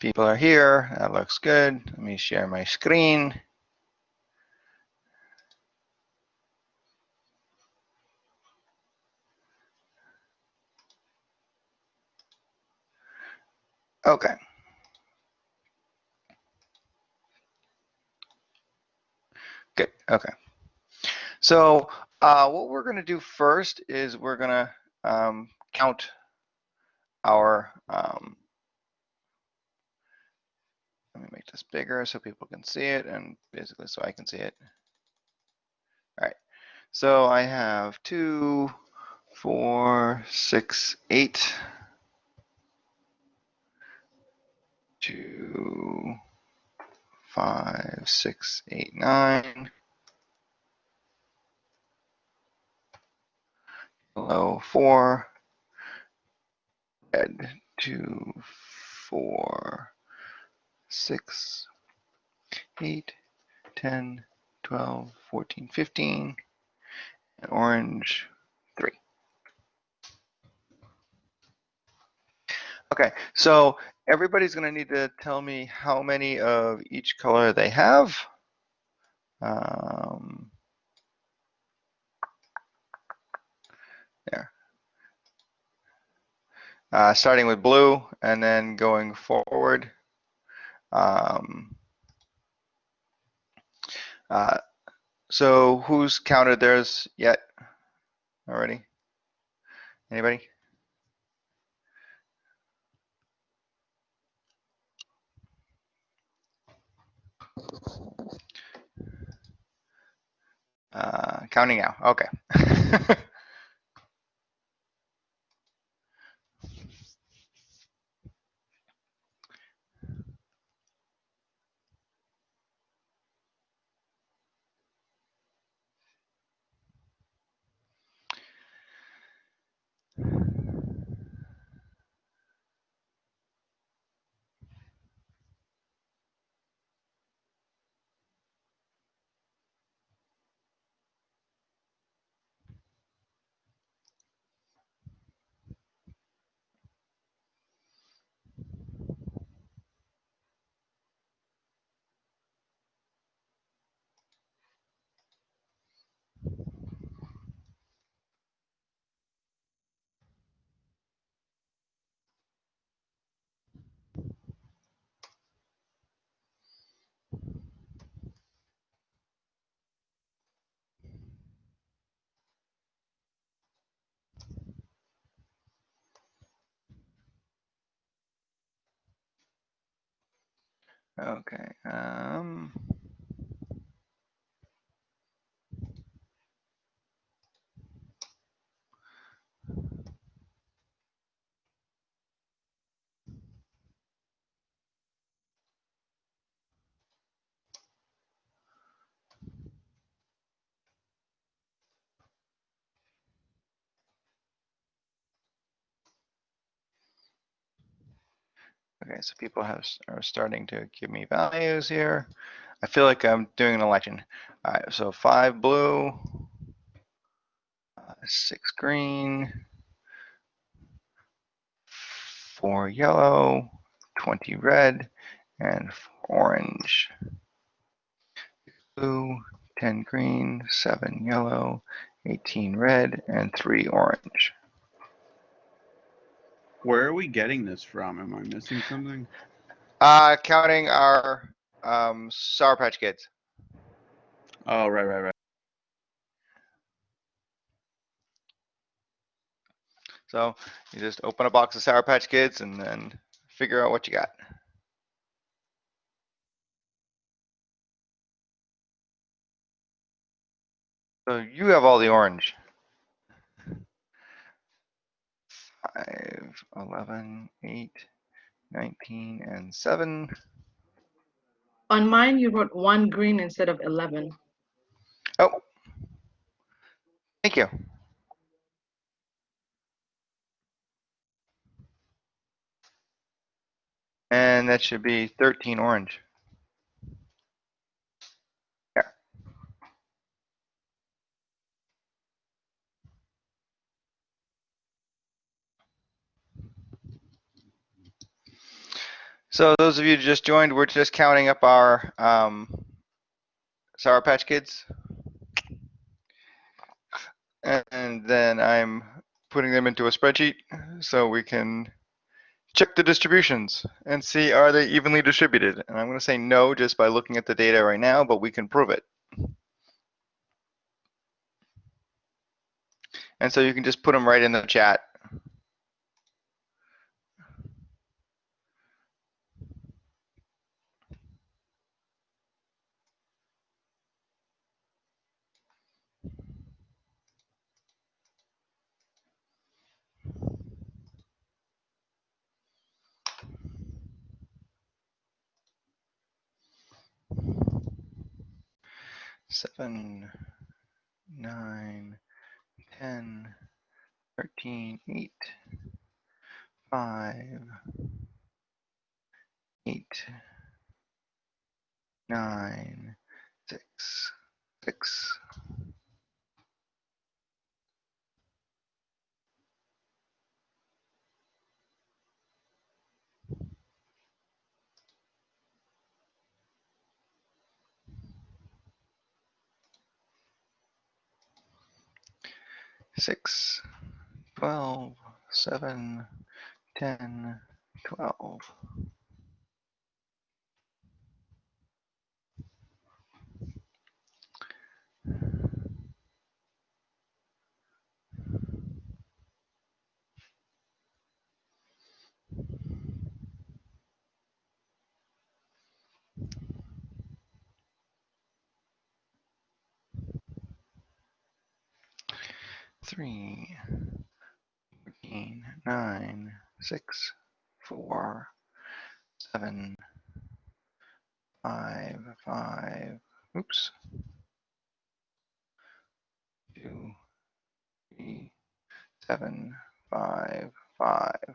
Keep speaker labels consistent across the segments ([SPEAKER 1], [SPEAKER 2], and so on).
[SPEAKER 1] People are here. That looks good. Let me share my screen. Okay. Good. Okay. So uh, what we're going to do first is we're going to um, count our, um, let me make this bigger so people can see it and basically so I can see it. All right, so I have two, four, six, eight, two, five, six, eight, nine, below four, red, two, four, six, eight, 10, 12, 14, 15, and orange, three. Okay, so everybody's gonna need to tell me how many of each color they have. Um, there. Uh, starting with blue and then going forward. Um, uh, so who's counted theirs yet already? Anybody? Uh, counting now. Okay. Okay. Um, okay, so people have are starting to give me values here. I feel like I'm doing an election. All right, so five blue, uh, six green, four yellow, 20 red, and orange. Blue, 10 green, seven yellow, 18 red, and three orange.
[SPEAKER 2] Where are we getting this from? Am I missing something?
[SPEAKER 1] Uh, counting our um, Sour Patch Kids.
[SPEAKER 2] Oh, right, right, right.
[SPEAKER 1] So you just open a box of Sour Patch Kids and then figure out what you got. So you have all the orange. 5, 11, 8, 19, and 7.
[SPEAKER 3] On mine, you wrote one green instead of 11.
[SPEAKER 1] Oh, thank you. And that should be 13 orange. So those of you just joined, we're just counting up our um, Sour Patch Kids. And then I'm putting them into a spreadsheet so we can check the distributions and see are they evenly distributed. And I'm going to say no just by looking at the data right now, but we can prove it. And so you can just put them right in the chat. Seven, nine, ten, thirteen, eight, five, eight, nine, six, six. Six, twelve, seven, ten, twelve. Three, fourteen, nine, six, four, seven, five, five, oops. Two, three, seven, five, five.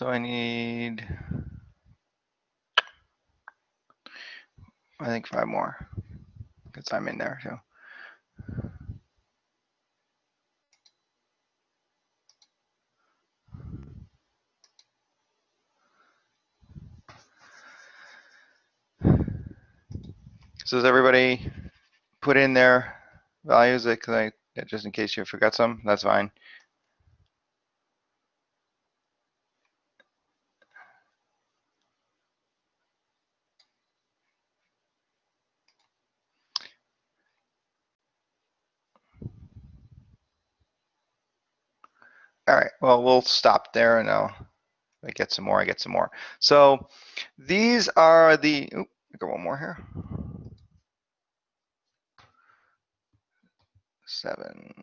[SPEAKER 1] So I need, I think five more, because I'm in there too. So does everybody put in their values that, just in case you forgot some, that's fine. All right, well, we'll stop there and I'll, I get some more, I get some more. So these are the, oop, I got one more here. Seven,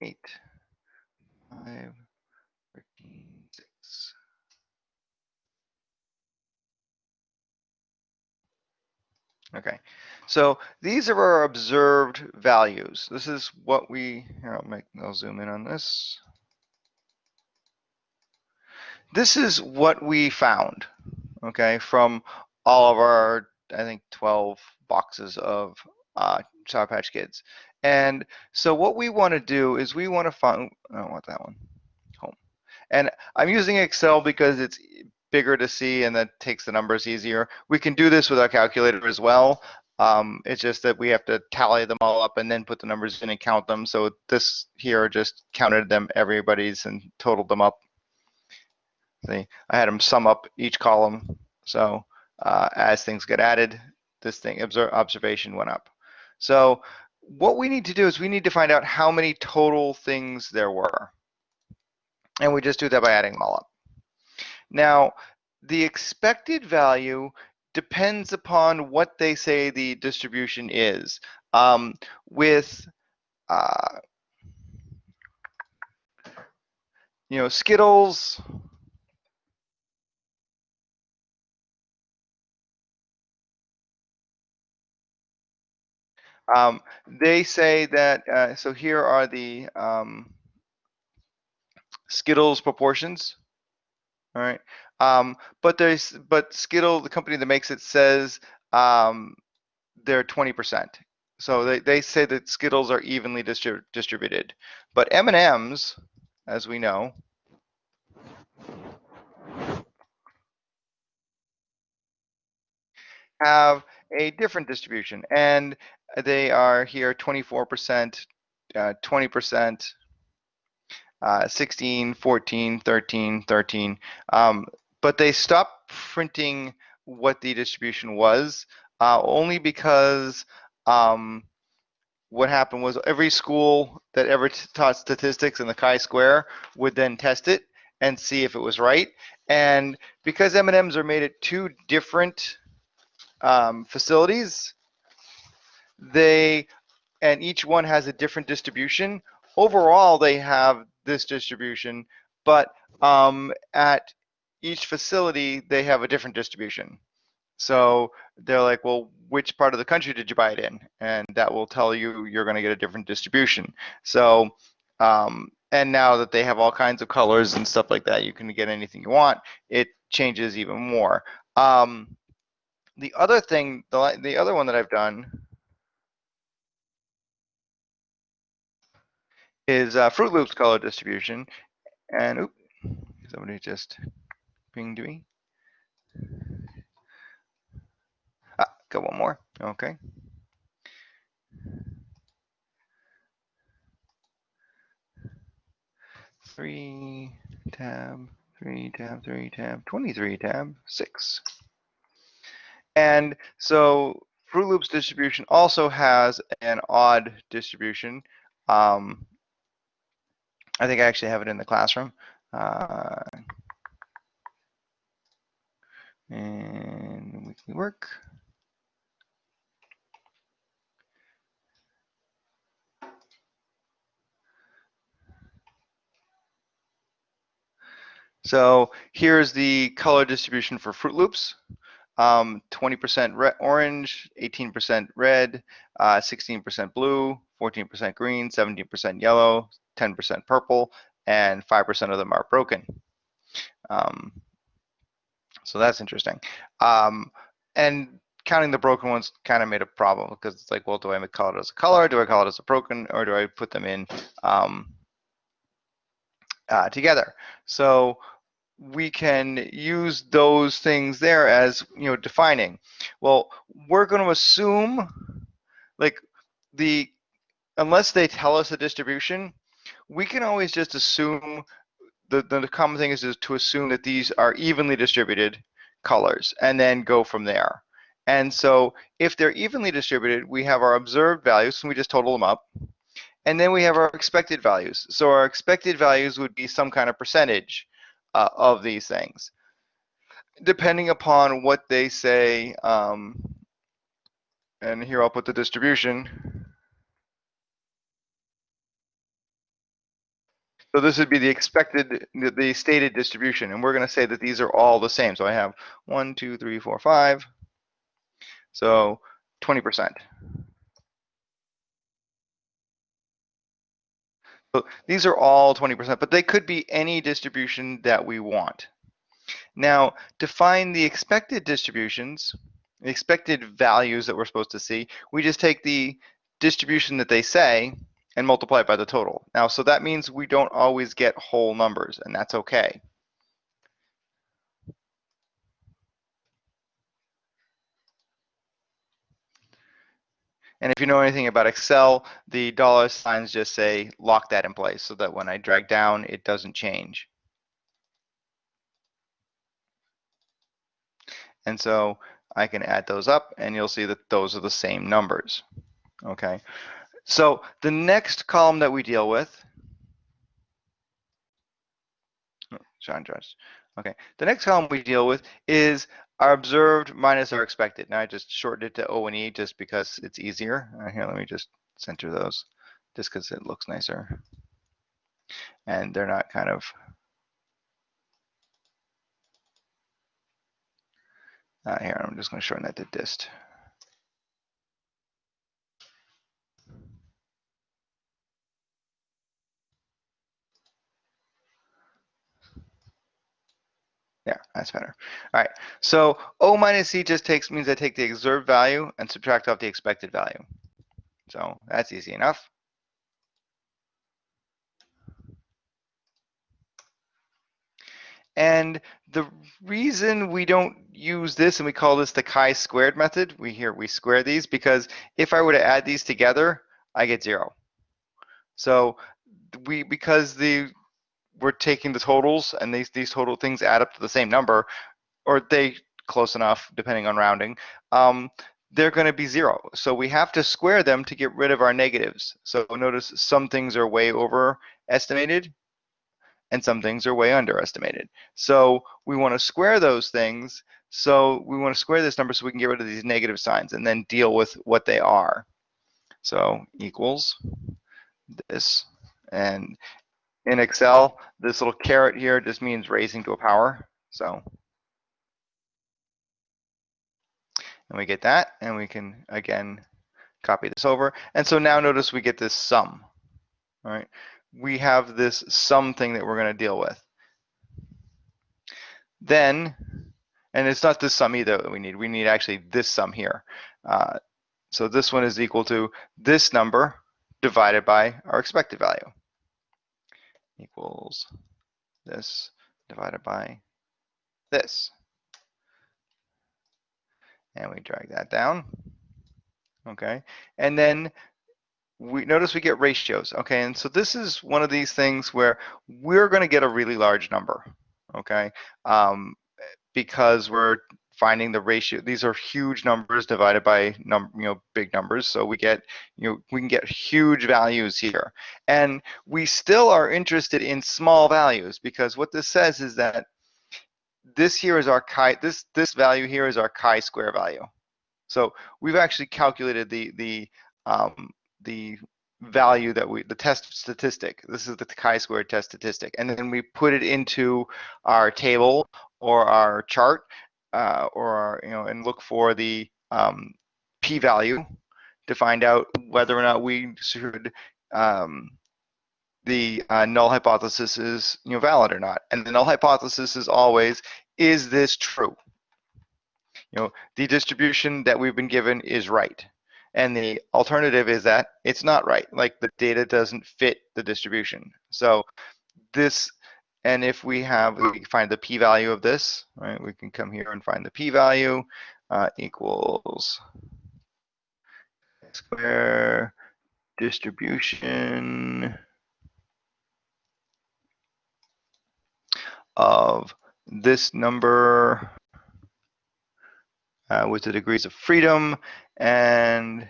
[SPEAKER 1] eight, five, six. Okay, so these are our observed values. This is what we, here, I'll make, I'll zoom in on this. This is what we found, okay, from all of our, I think, 12 boxes of uh, Sour Patch Kids. And so what we want to do is we want to find, I don't want that one, home. And I'm using Excel because it's bigger to see and that takes the numbers easier. We can do this with our calculator as well. Um, it's just that we have to tally them all up and then put the numbers in and count them. So this here just counted them, everybody's and totaled them up. See, I had them sum up each column. So uh, as things get added, this thing observe, observation went up. So what we need to do is we need to find out how many total things there were. And we just do that by adding them all up. Now, the expected value depends upon what they say the distribution is. Um, with, uh, you know, Skittles, Um, they say that, uh, so here are the um, Skittles proportions. All right. Um, but there's, but Skittle, the company that makes it says um, they're 20%. So they, they say that Skittles are evenly distrib- distributed, but M&Ms, as we know, have a different distribution and they are here 24%, uh, 20%, uh, 16, 14, 13, 13. Um, but they stopped printing what the distribution was uh, only because um, what happened was every school that ever taught statistics in the chi-square would then test it and see if it was right. And because M&Ms are made at two different um, facilities, they and each one has a different distribution. Overall, they have this distribution, but um, at each facility, they have a different distribution. So they're like, well, which part of the country did you buy it in? And that will tell you you're going to get a different distribution. So, um, and now that they have all kinds of colors and stuff like that, you can get anything you want. It changes even more. Um, the other thing, the, the other one that I've done is uh, Froot Loops color distribution. And oop, somebody just pinged me. Ah, got one more. Okay. Three tab, three tab, three tab, 23 tab, six. And so Froot Loops distribution also has an odd distribution. Um, I think I actually have it in the classroom. Uh, and weekly work. So here's the color distribution for Froot Loops. Um, 20% red, orange, 18% red, uh, 16% blue, 14% green, 17% yellow, 10% purple, and 5% of them are broken. Um, so that's interesting. Um, and counting the broken ones kind of made a problem because it's like, well, do I call it as a color? Do I call it as a broken? Or do I put them in um, uh, together? So we can use those things there as, you know, defining. Well, we're going to assume like the, unless they tell us the distribution, we can always just assume the, the common thing is, is to assume that these are evenly distributed colors and then go from there. And so if they're evenly distributed, we have our observed values and we just total them up. And then we have our expected values. So our expected values would be some kind of percentage uh, of these things. Depending upon what they say, um, and here I'll put the distribution. So this would be the expected, the, stated distribution, and we're going to say that these are all the same. So I have one, two, three, four, five. So 20%. So these are all 20%, but they could be any distribution that we want. Now, to find the expected distributions, the expected values that we're supposed to see, we just take the distribution that they say and multiply it by the total. Now, so that means we don't always get whole numbers, and that's okay. And if you know anything about Excel, the dollar signs just say lock that in place so that when I drag down, it doesn't change. And so I can add those up and you'll see that those are the same numbers. Okay. So the next column that we deal with, oh, John Jones. Okay. The next column we deal with is our observed minus our expected. Now I just shortened it to O and E just because it's easier. Uh, here, let me just center those just because it looks nicer. And they're not kind of uh, here, I'm just going to shorten that to dist. Yeah, that's better. All right, so O minus C just takes, means I take the observed value and subtract off the expected value. So that's easy enough. And the reason we don't use this and we call this the chi-squared method, we here we square these because if I were to add these together, I get zero. So we because the we're taking the totals and these these total things add up to the same number, or they close enough depending on rounding. Um, they're going to be zero. So we have to square them to get rid of our negatives. So notice some things are way overestimated and some things are way underestimated. So we want to square those things. So we want to square this number so we can get rid of these negative signs and then deal with what they are. So equals this. And in Excel, this little caret here just means raising to a power. So and we get that and we can again copy this over. And so now notice we get this sum. All right we have this sum thing that we're going to deal with. Then, and it's not this sum either that we need, we need actually this sum here. Uh, so this one is equal to this number divided by our expected value equals this divided by this. And we drag that down. Okay. And then we notice we get ratios, okay? And so this is one of these things where we're going to get a really large number, okay? Um, because we're finding the ratio. These are huge numbers divided by num you know big numbers, so we get you know we can get huge values here. And we still are interested in small values because what this says is that this here is our chi this this value here is our chi-square value. So we've actually calculated the the um, the value that we, the test statistic, this is the chi-squared test statistic, and then we put it into our table or our chart, uh, or you know, and look for the um, p-value to find out whether or not we should um, the uh, null hypothesis is you know valid or not. And the null hypothesis is always, is this true? You know, the distribution that we've been given is right. And the alternative is that it's not right, like the data doesn't fit the distribution. So this, and if we have, we find the p-value of this, right, we can come here and find the p-value uh, equals square distribution of this number uh, with the degrees of freedom and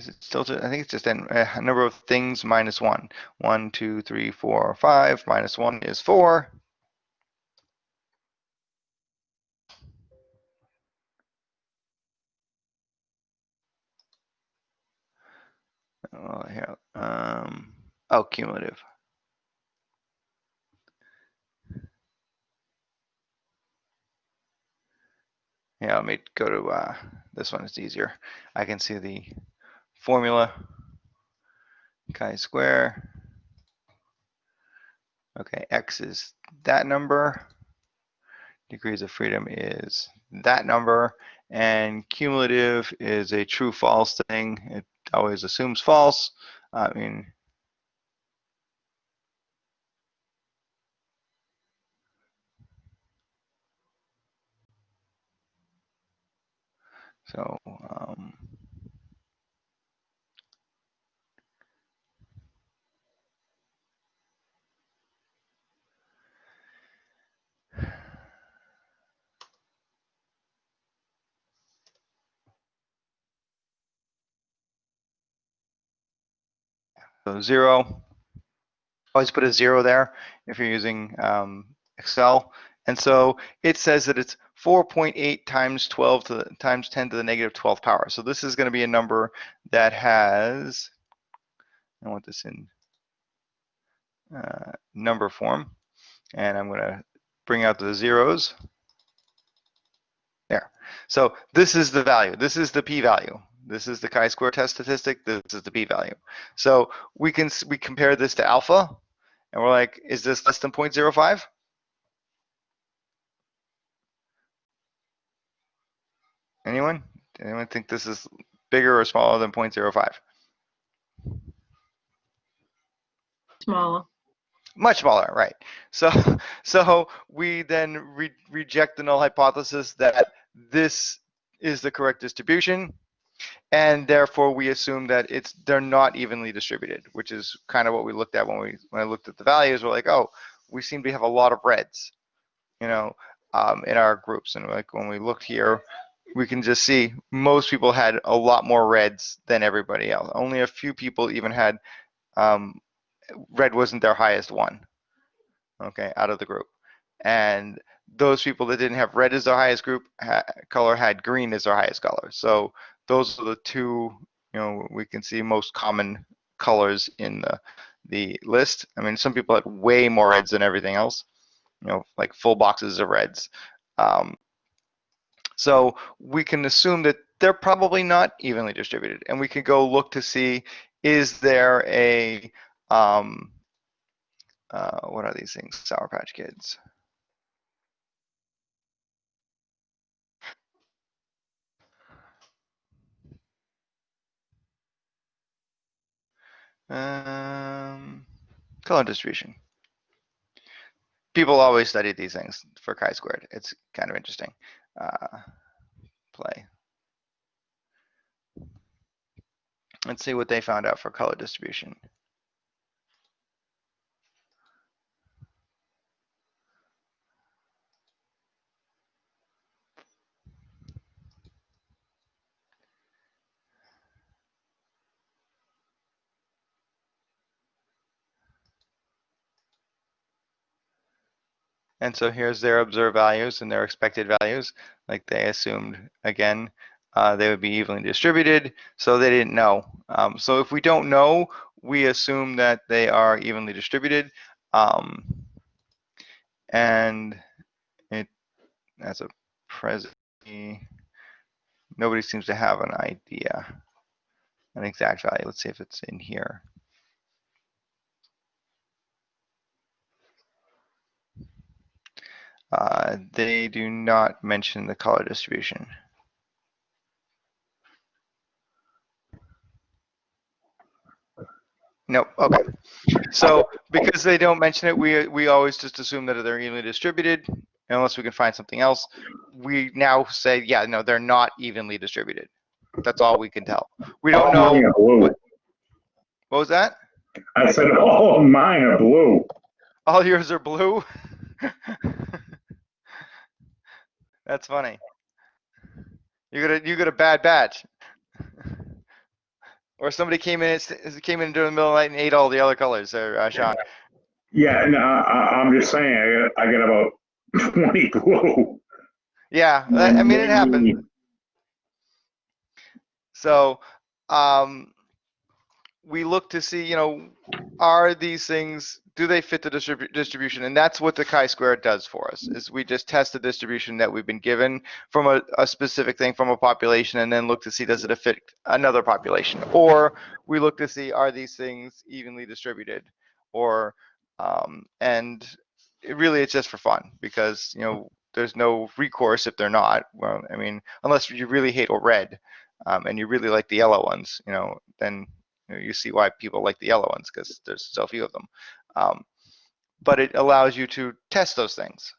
[SPEAKER 1] is it still, I think it's just a number of things minus one. One, two, three, four, five, minus one is four. Oh, here, um, oh, cumulative. Yeah, let me go to uh, this one. It's easier. I can see the formula chi-square. Okay, x is that number. Degrees of freedom is that number. And cumulative is a true false thing. It always assumes false. I mean, So, um, so zero, always put a zero there if you're using um, Excel. And so it says that it's 4.8 times 12 to the, times 10 to the negative 12th power. So this is going to be a number that has, I want this in uh, number form, and I'm going to bring out the zeros. There. So this is the value. This is the p-value. This is the chi-square test statistic. This is the p-value. So we can we compare this to alpha, and we're like, is this less than 0.05? Anyone? Anyone think this is bigger or smaller than 0.05?
[SPEAKER 3] Smaller.
[SPEAKER 1] Much smaller, right? So, so we then re- reject the null hypothesis that this is the correct distribution, and therefore we assume that it's they're not evenly distributed, which is kind of what we looked at when we when I looked at the values. We're like, oh, we seem to have a lot of reds, you know, um, in our groups, and like when we looked here, we can just see most people had a lot more reds than everybody else. Only a few people even had um, red wasn't their highest one okay out of the group and those people that didn't have red as their highest group ha- color had green as their highest color so those are the two you know we can see most common colors in the the list i mean some people had way more reds than everything else you know like full boxes of reds um, so we can assume that they're probably not evenly distributed and we can go look to see is there a um, uh, what are these things? Sour Patch Kids. Um, color distribution. People always study these things for chi-squared. It's kind of interesting. Uh, play. Let's see what they found out for color distribution. And so here's their observed values and their expected values. Like they assumed, again, uh, they would be evenly distributed, so they didn't know. Um, so if we don't know, we assume that they are evenly distributed. Um, and it, as a present, nobody seems to have an idea, an exact value. Let's see if it's in here. Uh, they do not mention the color distribution. Nope, okay. So because they don't mention it, we, we always just assume that they're evenly distributed unless we can find something else. We now say, yeah, no, they're not evenly distributed. That's all we can tell. We don't know,
[SPEAKER 4] blue.
[SPEAKER 1] what was that?
[SPEAKER 4] I said all of mine are blue.
[SPEAKER 1] All yours are blue? That's funny. You got a, you got a bad batch. Or somebody came in, came in during the middle of the night and ate all the other colors, uh, uh, Sean.
[SPEAKER 4] Yeah, no, I, I'm just saying, I got, I got about 20 blue.
[SPEAKER 1] Yeah, that- I mean, it happened. So, um, we look to see, you know, are these things, do they fit the distribu- distribution? And that's what the chi-square does for us, is we just test the distribution that we've been given from a, a specific thing from a population and then look to see, does it fit another population? Or we look to see, are these things evenly distributed? Or, um, and it really, it's just for fun because, you know, there's no recourse if they're not. Well, I mean, unless you really hate red um, and you really like the yellow ones, you know, then you see why people like the yellow ones because there's so few of them. Um, but it allows you to test those things.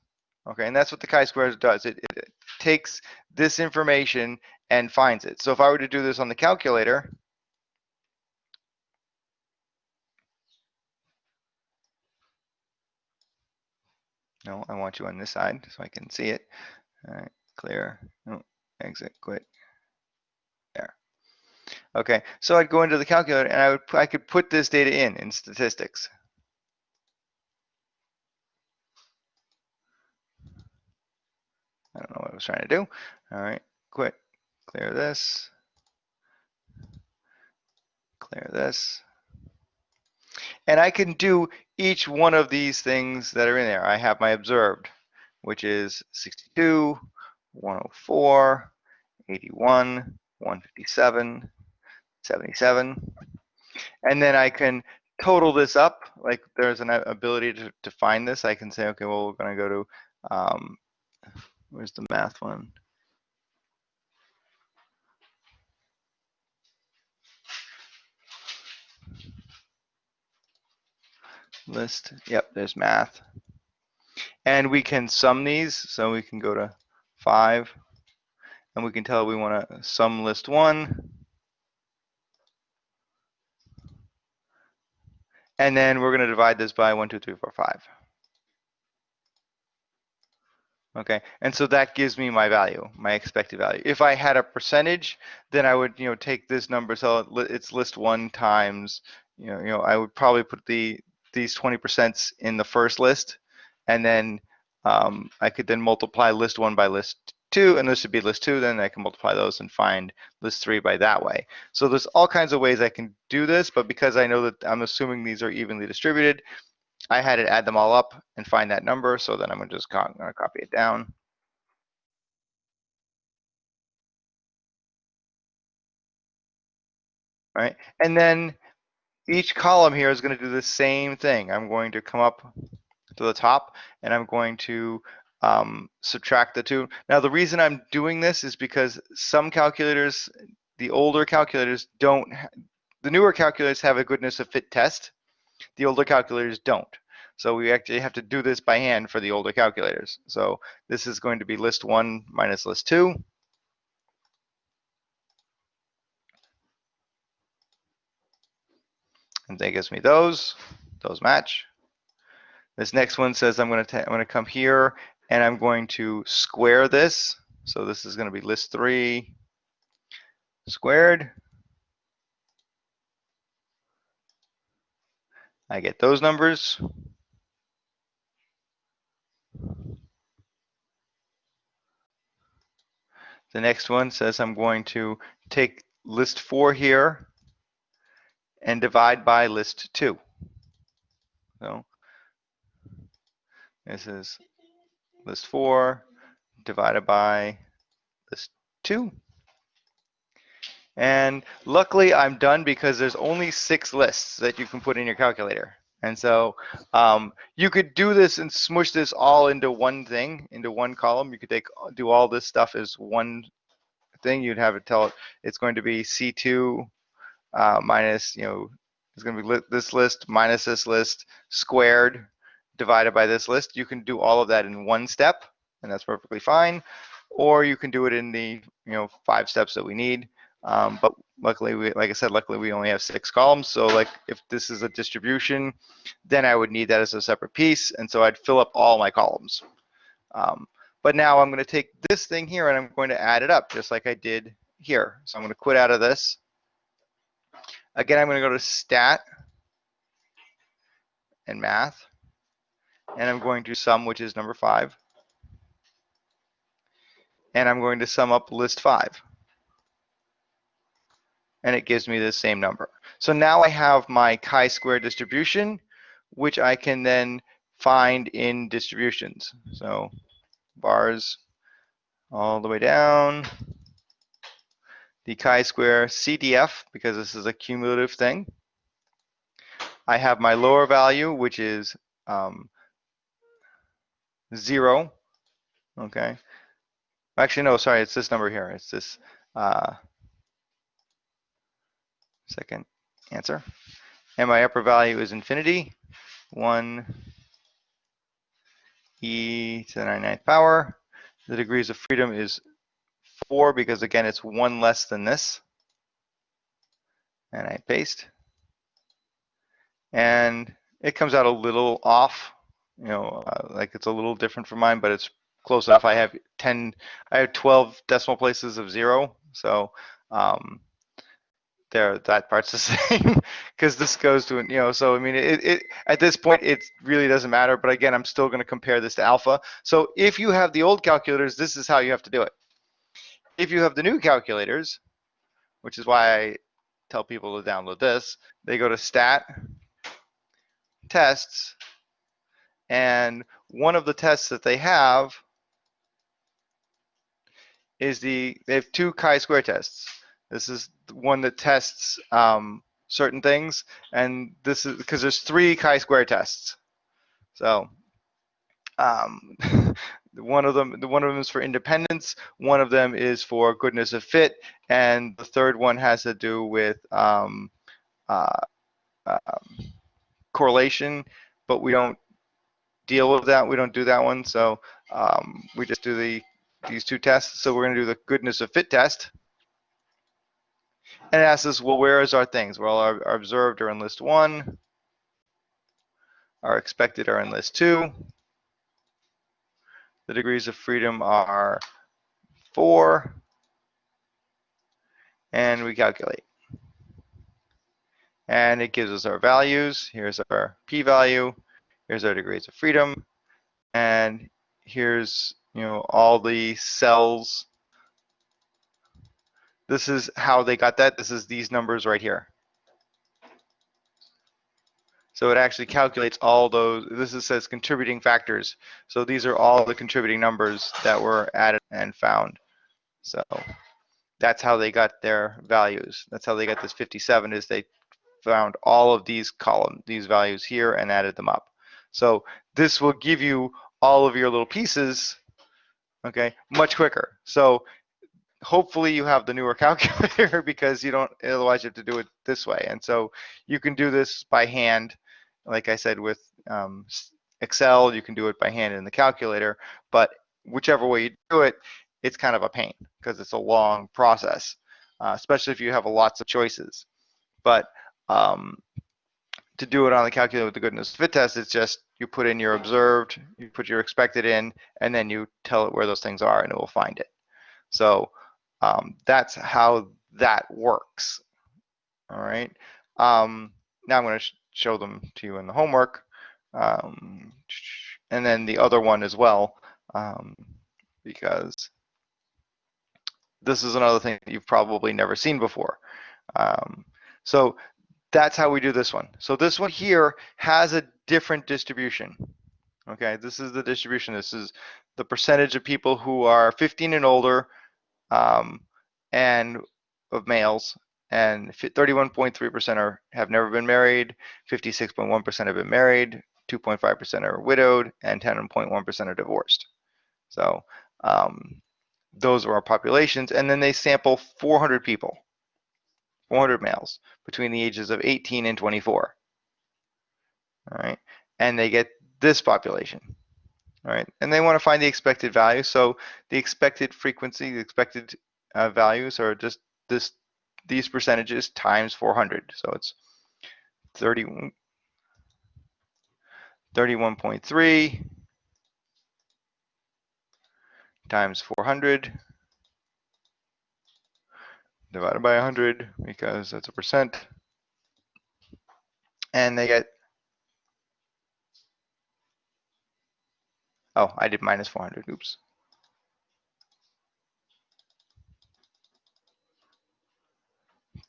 [SPEAKER 1] Okay, and that's what the chi-square does. It, it, it takes this information and finds it. So if I were to do this on the calculator, no, I want you on this side so I can see it. All right, clear, no, exit, quit. There. Okay, so I'd go into the calculator and I would I could put this data in in statistics. I don't know what I was trying to do. All right, quit, clear this, clear this. And I can do each one of these things that are in there. I have my observed, which is 62, 104, 81, 157, 77. And then I can total this up, like there's an ability to, to find this. I can say, okay, well, we're gonna go to, um, where's the math one? List, yep, there's math. And we can sum these, so we can go to five. And we can tell we wanna sum list one. And then we're gonna divide this by one, two, three, four, five. Okay, and so that gives me my value, my expected value. If I had a percentage, then I would, you know, take this number, so it's list one times, you know, you know, I would probably put the, these 20% in the first list. And then um, I could then multiply list one by list two, and this would be list two, then I can multiply those and find list three by that way. So there's all kinds of ways I can do this, but because I know that I'm assuming these are evenly distributed, I had to add them all up and find that number, so then I'm gonna just co- gonna copy it down. Right, and then each column here is gonna do the same thing. I'm going to come up to the top and I'm going to um, subtract the two. Now, the reason I'm doing this is because some calculators, the older calculators don't, the newer calculators have a goodness of fit test. The older calculators don't. So we actually have to do this by hand for the older calculators. So this is going to be list one minus list two. And that gives me those, those match. This next one says I'm going to I'm to come here and I'm going to square this. So this is going to be list three squared. I get those numbers. The next one says I'm going to take list four here and divide by list two. So this is list four divided by list two. And luckily I'm done because there's only six lists that you can put in your calculator. And so um, you could do this and smush this all into one thing, into one column. You could take do all this stuff as one thing. You'd have it tell it it's going to be C2 uh, minus, you know, it's going to be li this list minus this list squared divided by this list. You can do all of that in one step, and that's perfectly fine. Or you can do it in the, you know, five steps that we need. Um, but luckily, we, like I said, luckily we only have six columns. So like if this is a distribution, then I would need that as a separate piece. And so I'd fill up all my columns. Um, but now I'm going to take this thing here and I'm going to add it up just like I did here. So I'm going to quit out of this. Again, I'm going to go to stat and math. And I'm going to sum, which is number five. And I'm going to sum up list five and it gives me the same number. So now I have my chi-square distribution, which I can then find in distributions. So bars all the way down. The chi-square CDF, because this is a cumulative thing. I have my lower value, which is um, zero. Okay. Actually, no, sorry, it's this number here. It's this. Uh, second answer. And my upper value is infinity, 1 e to the 99th power. The degrees of freedom is 4 because, again, it's 1 less than this. And I paste. And it comes out a little off, you know, uh, like it's a little different from mine, but it's close enough. I have 10, I have 12 decimal places of 0. So, um, there that part's the same because this goes to you know so i mean it, it at this point it really doesn't matter but again i'm still going to compare this to alpha. So if you have the old calculators this is how you have to do it. If you have the new calculators which is why i tell people to download this they go to stat tests and one of the tests that they have is the they have two chi-square tests This is one that tests um, certain things, and this is because there's three chi-square tests. So um, one of them, one of them is for independence, one of them is for goodness of fit, and the third one has to do with um, uh, um, correlation, but we don't deal with that. We don't do that one. So um, we just do the these two tests. So we're going to do the goodness of fit test. And it asks us, well, where is our things? Well, our, our observed are in list one. Our expected are in list two. The degrees of freedom are four. And we calculate. And it gives us our values. Here's our p-value. Here's our degrees of freedom. And here's, you know, all the cells. This is how they got that. This is these numbers right here. So it actually calculates all those, this is says contributing factors. So these are all the contributing numbers that were added and found. So that's how they got their values. That's how they got this 57 is they found all of these column, these values here and added them up. So this will give you all of your little pieces, okay, much quicker. So hopefully you have the newer calculator because you don't, otherwise you have to do it this way. And so you can do this by hand. Like I said, with um, Excel, you can do it by hand in the calculator, but whichever way you do it, it's kind of a pain because it's a long process, uh, especially if you have lots of choices. But um, to do it on the calculator with the goodness fit test, it's just you put in your observed, you put your expected in, and then you tell it where those things are and it will find it. So um, that's how that works. All right. Um, now I'm going to sh show them to you in the homework. Um, and then the other one as well, um, because this is another thing that you've probably never seen before. Um, so that's how we do this one. So this one here has a different distribution. Okay, this is the distribution. This is the percentage of people who are 15 and older um, and of males and 31.3% are have never been married, 56.1% have been married, 2.5% are widowed, and 10.1% are divorced. So um, those are our populations. And then they sample 400 people, 400 males between the ages of 18 and 24. All right. And they get this population. All right. And they want to find the expected value. So the expected frequency, the expected uh, values are just this these percentages times 400. So it's 30, 31.3 times 400 divided by 100 because that's a percent. And they get, oh, I did minus 400, oops.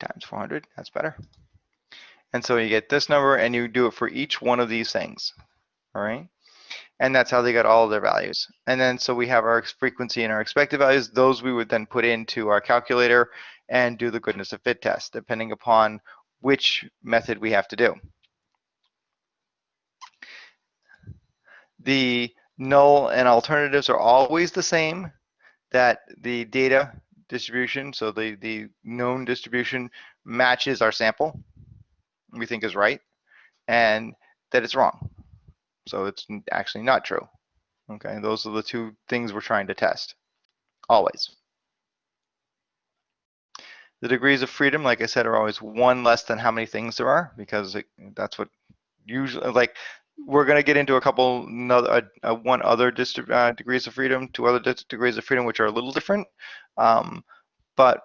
[SPEAKER 1] times 400, that's better. And so you get this number and you do it for each one of these things, all right? And that's how they got all their values. And then so we have our frequency and our expected values. Those we would then put into our calculator and do the goodness of fit test, depending upon which method we have to do. The null and alternatives are always the same, that the data distribution, so the, the known distribution matches our sample, we think is right, and that it's wrong. So it's actually not true. Okay, those are the two things we're trying to test, always. The degrees of freedom, like I said, are always one less than how many things there are, because it, that's what usually, like, we're going to get into a couple, another, uh, one other uh, degrees of freedom, two other degrees of freedom, which are a little different. Um, but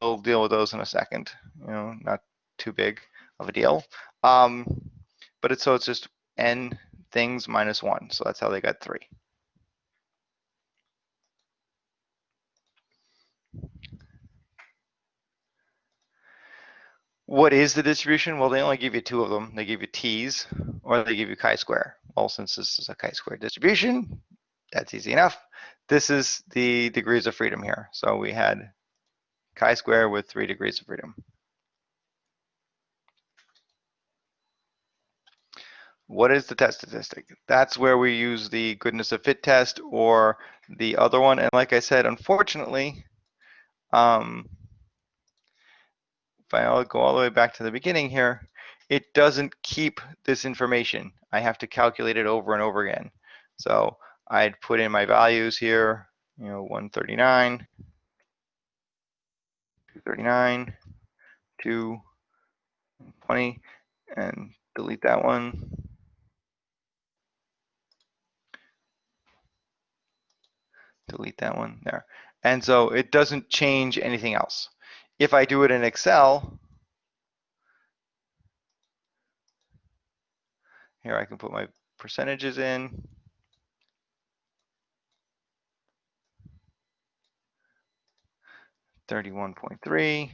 [SPEAKER 1] we'll deal with those in a second. You know, not too big of a deal. Um, but it's so it's just n things minus one. So that's how they got three. What is the distribution? Well, they only give you two of them. They give you t's or they give you chi-square. Well, since this is a chi-square distribution, that's easy enough. This is the degrees of freedom here. So we had chi-square with three degrees of freedom. What is the test statistic? That's where we use the goodness of fit test or the other one. And like I said, unfortunately, um, if I go all the way back to the beginning here, it doesn't keep this information. I have to calculate it over and over again. So I'd put in my values here, you know, 139, 239, 220, and delete that one. Delete that one there. And so it doesn't change anything else. If I do it in Excel, here I can put my percentages in. Thirty-one point three,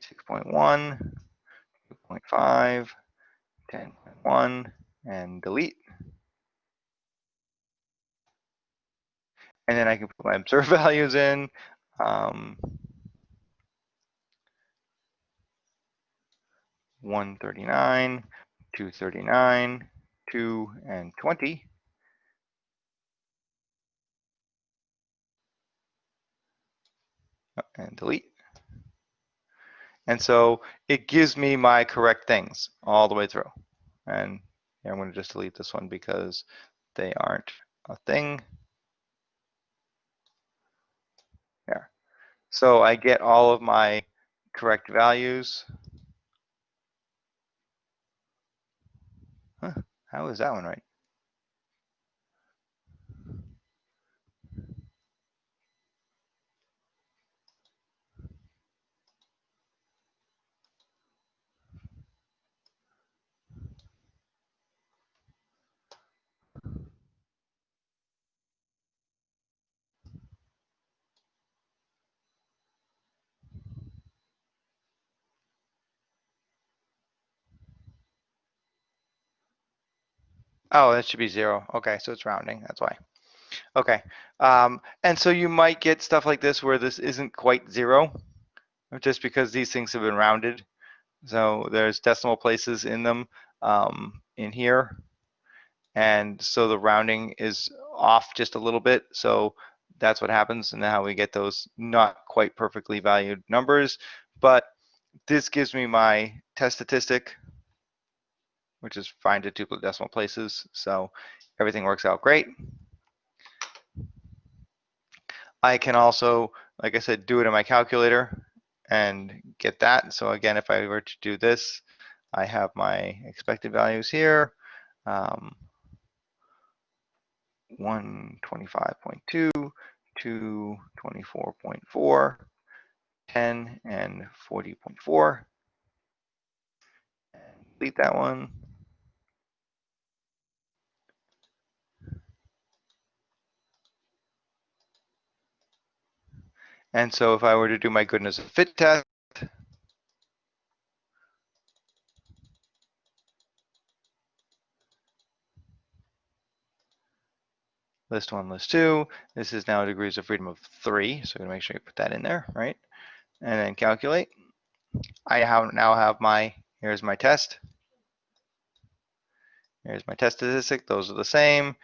[SPEAKER 1] six point one, two point five, ten point one, and delete. And then I can put my observed values in. Um, 139, 239, 2, and 20. Oh, And delete. And so it gives me my correct things all the way through. And I'm going to just delete this one because they aren't a thing. There. So I get all of my correct values. Huh, how is that one right? Oh, that should be zero. Okay, so it's rounding, that's why. Okay, um, and so you might get stuff like this where this isn't quite zero, just because these things have been rounded. So there's decimal places in them um, in here. And so the rounding is off just a little bit. So that's what happens and how we get those not quite perfectly valued numbers. But this gives me my test statistic, which is fine to duplicate decimal places. So everything works out great. I can also, like I said, do it in my calculator and get that. So again, if I were to do this, I have my expected values here. Um, 125.2 to 24.4, 10, and 40.4. And delete that one. And so if I were to do my goodness of fit test, list one, list two, this is now degrees of freedom of three. So I'm gonna make sure you put that in there, right? And then calculate. I have now have my, here's my test. Here's my test statistic. Those are the same.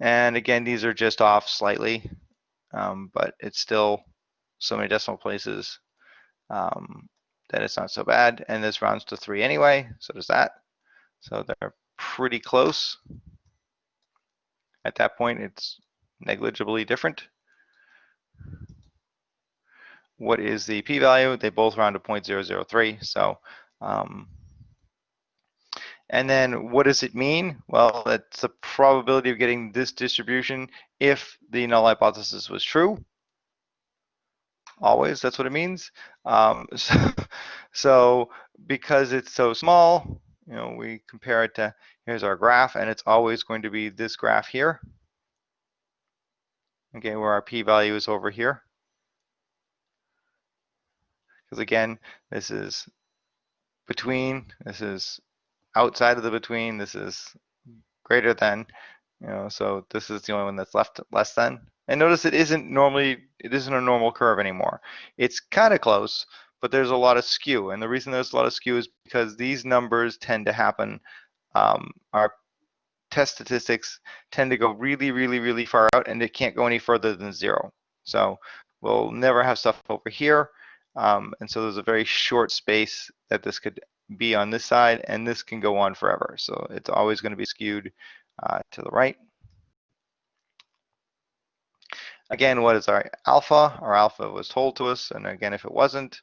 [SPEAKER 1] And again, these are just off slightly, um, but it's still so many decimal places um, that it's not so bad. And this rounds to three anyway, so does that. So they're pretty close. At that point, it's negligibly different. What is the p-value? They both round to 0.003. So, um, and then what does it mean? Well, it's the probability of getting this distribution if the null hypothesis was true. Always, that's what it means. Um, so, so because it's so small, you know, we compare it to, here's our graph, and it's always going to be this graph here. Okay, where our p-value is over here. Because again, this is between, this is outside of the between, this is greater than, you know, so this is the only one that's left less than. And notice it isn't normally, it isn't a normal curve anymore. It's kind of close, but there's a lot of skew. And the reason there's a lot of skew is because these numbers tend to happen, um, our test statistics tend to go really, really, really far out and it can't go any further than zero. So we'll never have stuff over here. Um, and so there's a very short space that this could be on this side and this can go on forever. So it's always going to be skewed uh, to the right. Again, what is our alpha? Our alpha was told to us, and again, if it wasn't,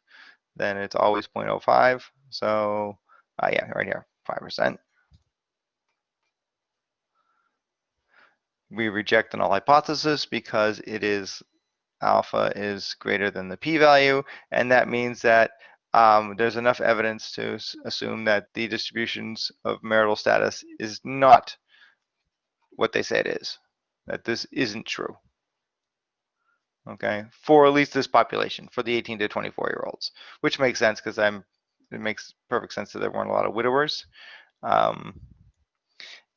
[SPEAKER 1] then it's always 0.05. So uh, yeah, right here, 5%. We reject the null hypothesis because it is alpha is greater than the p-value, and that means that um, there's enough evidence to assume that the distributions of marital status is not what they say it is, that this isn't true okay, for at least this population, for the 18 to 24 year olds, which makes sense because I'm, it makes perfect sense that there weren't a lot of widowers. Um,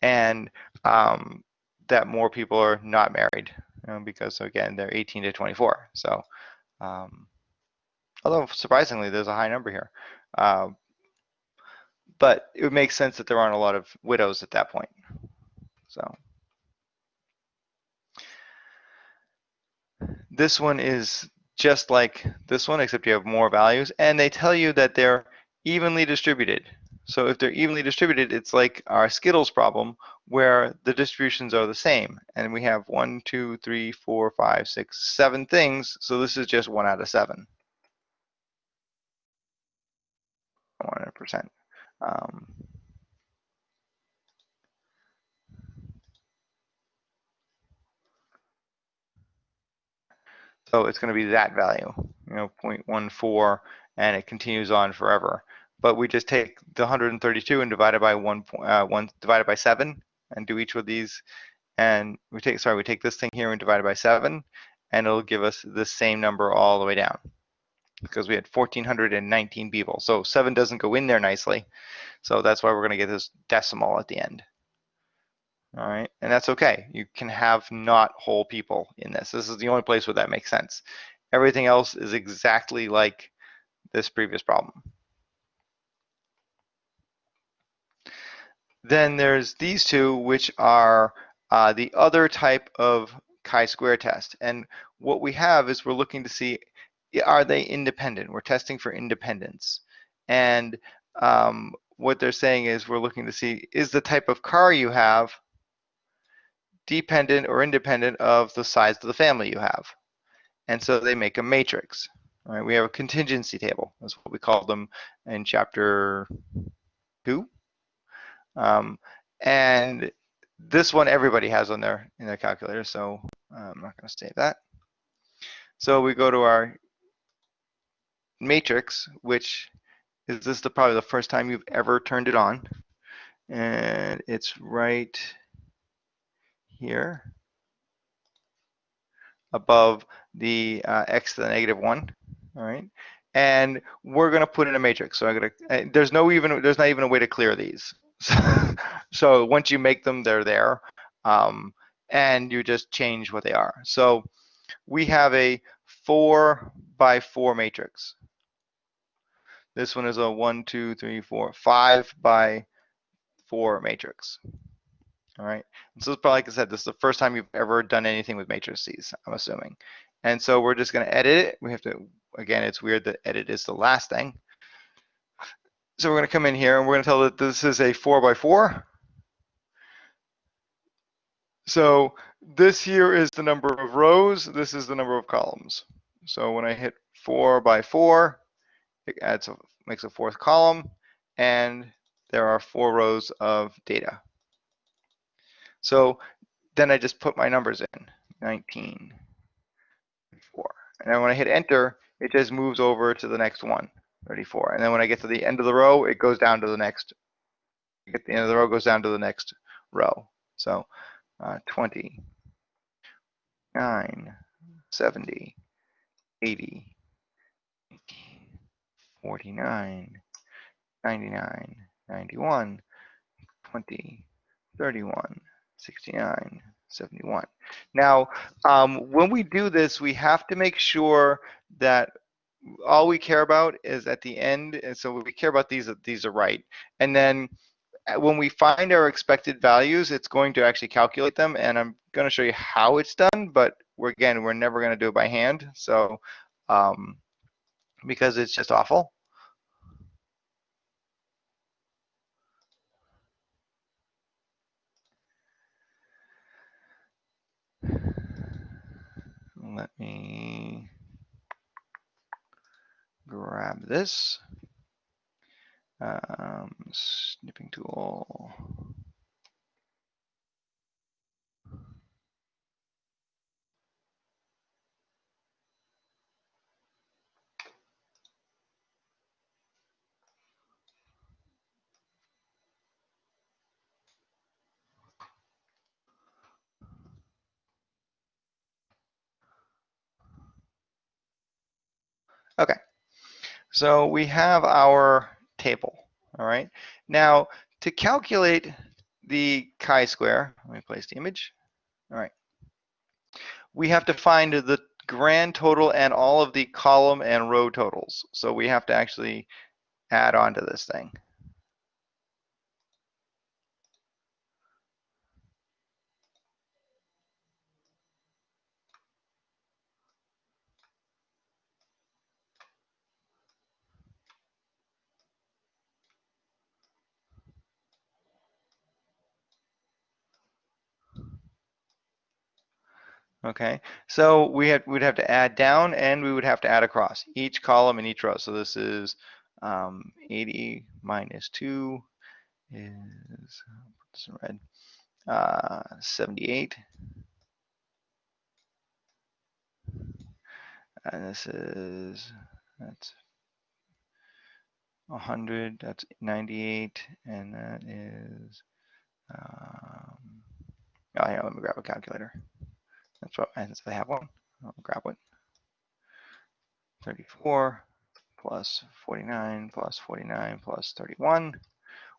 [SPEAKER 1] and um, that more people are not married you know, because again, they're 18 to 24. So, um, although surprisingly, there's a high number here. Uh, but it would make sense that there aren't a lot of widows at that point. So. This one is just like this one, except you have more values, and they tell you that they're evenly distributed. So if they're evenly distributed, it's like our Skittles problem, where the distributions are the same. And we have one, two, three, four, five, six, seven things. So this is just one out of seven. 100%. Um, So it's going to be that value, you know, 0.14, and it continues on forever. But we just take the 132 and divide it by one, uh, one divided by seven, and do each of these. And we take, sorry, we take this thing here and divide it by seven, and it'll give us the same number all the way down because we had 1,419 people. So seven doesn't go in there nicely. So that's why we're going to get this decimal at the end. All right, and that's okay. You can have not whole people in this. This is the only place where that makes sense. Everything else is exactly like this previous problem. Then there's these two, which are uh, the other type of chi-square test. And what we have is we're looking to see, are they independent? We're testing for independence. And um, what they're saying is we're looking to see, is the type of car you have dependent or independent of the size of the family you have. And so they make a matrix. Right? We have a contingency table. That's what we call them in chapter two. Um, and this one everybody has on their in their calculator, so I'm not going to save that. So we go to our matrix, which is this the probably the first time you've ever turned it on, and it's right here above the uh, x to the negative one, all right? And we're gonna put in a matrix. So I'm gonna, uh, there's no even, there's not even a way to clear these. so once you make them, they're there. Um, and you just change what they are. So we have a four by four matrix. This one is a one, two, three, four, five by four matrix. All right. And so probably, like I said, this is the first time you've ever done anything with matrices, I'm assuming. And so we're just going to edit it. We have to, again, it's weird that edit is the last thing. So we're going to come in here and we're going to tell that this is a four by four. So this here is the number of rows. This is the number of columns. So when I hit four by four, it adds a, makes a fourth column and there are four rows of data. So then I just put my numbers in, 19, 4. And then when I hit enter, it just moves over to the next one, 34. And then when I get to the end of the row, it goes down to the next, get the end of the row goes down to the next row. So uh, 20, 9, 70, 80, 49, 99, 91, 20, 31, 69, 71. Now, um, when we do this, we have to make sure that all we care about is at the end, and so we care about these, these are right. And then uh, when we find our expected values, it's going to actually calculate them, and I'm going to show you how it's done, but we're, again, we're never going to do it by hand, so, um, because it's just awful. Let me grab this. Um, snipping tool. Okay, so we have our table, all right? Now, to calculate the chi-square, let me place the image. All right. We have to find the grand total and all of the column and row totals. So we have to actually add on to this thing. Okay, so we had, we'd have to add down and we would have to add across each column and each row. So this is um, 80 minus 2 is, put this in red, uh, 78. And this is, that's 100, that's 98, and that is, um, oh yeah, let me grab a calculator. That's what, and so I have one, I'll grab one. 34 plus 49 plus 49 plus 31,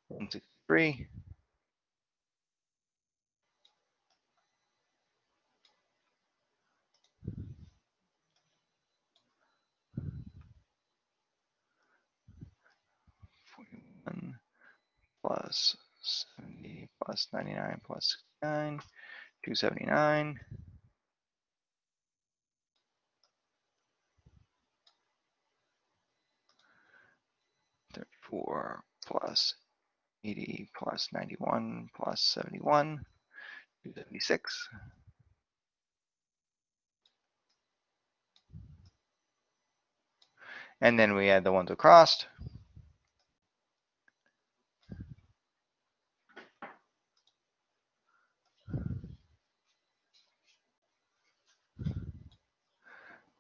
[SPEAKER 1] 163. Forty-one plus seventy plus ninety-nine plus nine, two seventy-nine. Thirty-four plus eighty plus ninety-one plus seventy-one, two seventy-six. And then we add the ones across.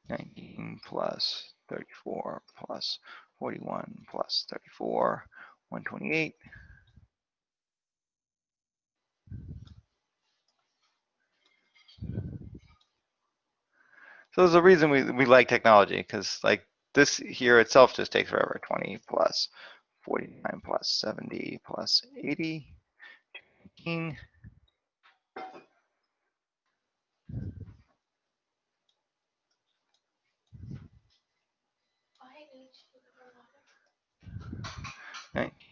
[SPEAKER 1] Nineteen plus thirty-four plus forty-one plus thirty-four, one twenty-eight. So there's a reason we, we like technology, because like this here itself just takes forever, twenty plus forty-nine plus seventy plus eighty. 18.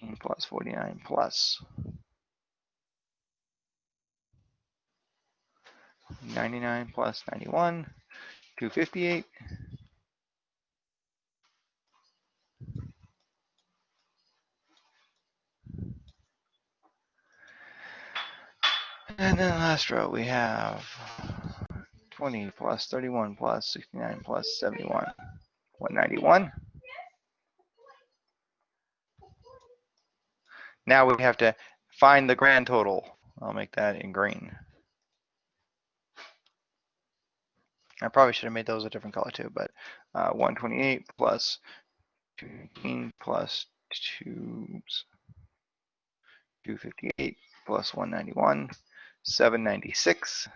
[SPEAKER 1] 18 plus 49 plus 99 plus 91, 258. And then last row we have 20 plus 31 plus 69 plus 71, 191. Now we have to find the grand total. I'll make that in green. I probably should have made those a different color too, but uh, 128 plus 218 plus 2, 258 plus 191, 796.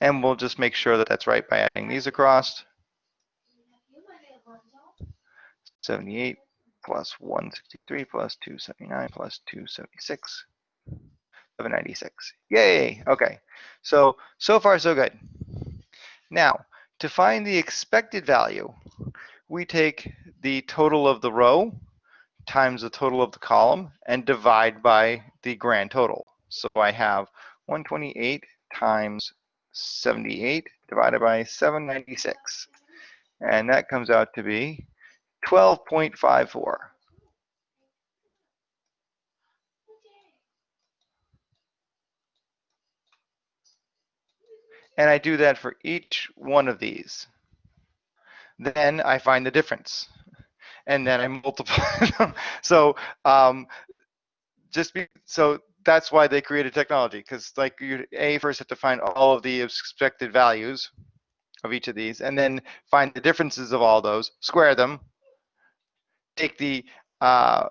[SPEAKER 1] And we'll just make sure that that's right by adding these across. 78 plus 163 plus 279 plus 276, 796. Yay, okay. So, so far so good. Now, to find the expected value, we take the total of the row times the total of the column and divide by the grand total. So I have 128 times 78 divided by 796. And that comes out to be 12.54. And I do that for each one of these. Then I find the difference. And then I multiply them. So um, just be, so that's why they created technology because like you a first have to find all of the expected values of each of these and then find the differences of all those square them take the uh,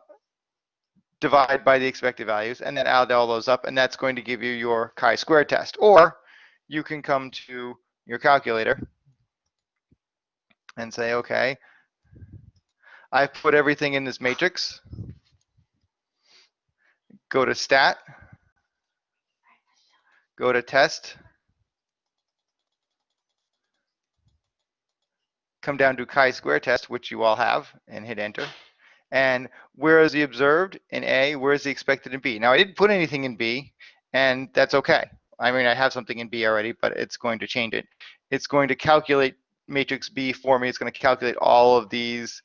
[SPEAKER 1] divide by the expected values and then add all those up and that's going to give you your chi-square test. Or you can come to your calculator and say okay I've put everything in this matrix. Go to stat, go to test, come down to chi-square test, which you all have, and hit enter. And where is the observed in A? Where is the expected in B? Now, I didn't put anything in B, and that's okay. I mean, I have something in B already, but it's going to change it. It's going to calculate matrix B for me. It's going to calculate all of these